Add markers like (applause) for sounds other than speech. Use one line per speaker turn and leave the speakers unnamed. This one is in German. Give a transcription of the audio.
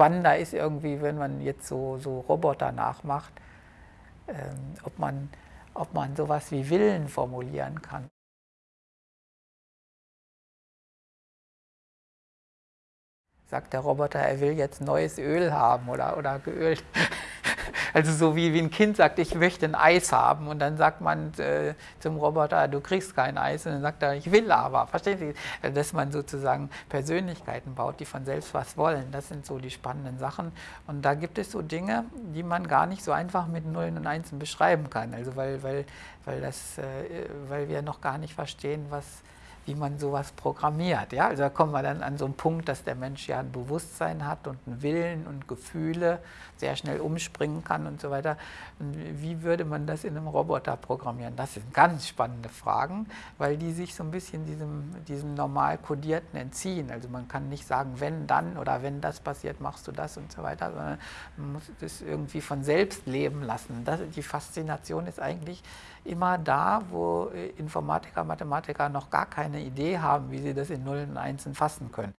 spannender ist irgendwie, wenn man jetzt so, so Roboter nachmacht, ähm, ob, man, ob man sowas wie Willen formulieren kann. Sagt der Roboter, er will jetzt neues Öl haben oder, oder geölt. (laughs) Also so wie, wie ein Kind sagt, ich möchte ein Eis haben und dann sagt man äh, zum Roboter, du kriegst kein Eis und dann sagt er, ich will aber. Verstehen Sie? Dass man sozusagen Persönlichkeiten baut, die von selbst was wollen. Das sind so die spannenden Sachen. Und da gibt es so Dinge, die man gar nicht so einfach mit Nullen und Einsen beschreiben kann. Also weil, weil, weil, das, äh, weil wir noch gar nicht verstehen, was wie man sowas programmiert. Ja? Also da kommen wir dann an so einen Punkt, dass der Mensch ja ein Bewusstsein hat und einen Willen und Gefühle, sehr schnell umspringen kann und so weiter. Wie würde man das in einem Roboter programmieren? Das sind ganz spannende Fragen, weil die sich so ein bisschen diesem, diesem normal kodierten entziehen. Also man kann nicht sagen, wenn dann oder wenn das passiert, machst du das und so weiter, sondern man muss das irgendwie von selbst leben lassen. Das, die Faszination ist eigentlich immer da, wo Informatiker, Mathematiker noch gar keine Idee haben, wie sie das in Nullen und Einsen fassen können.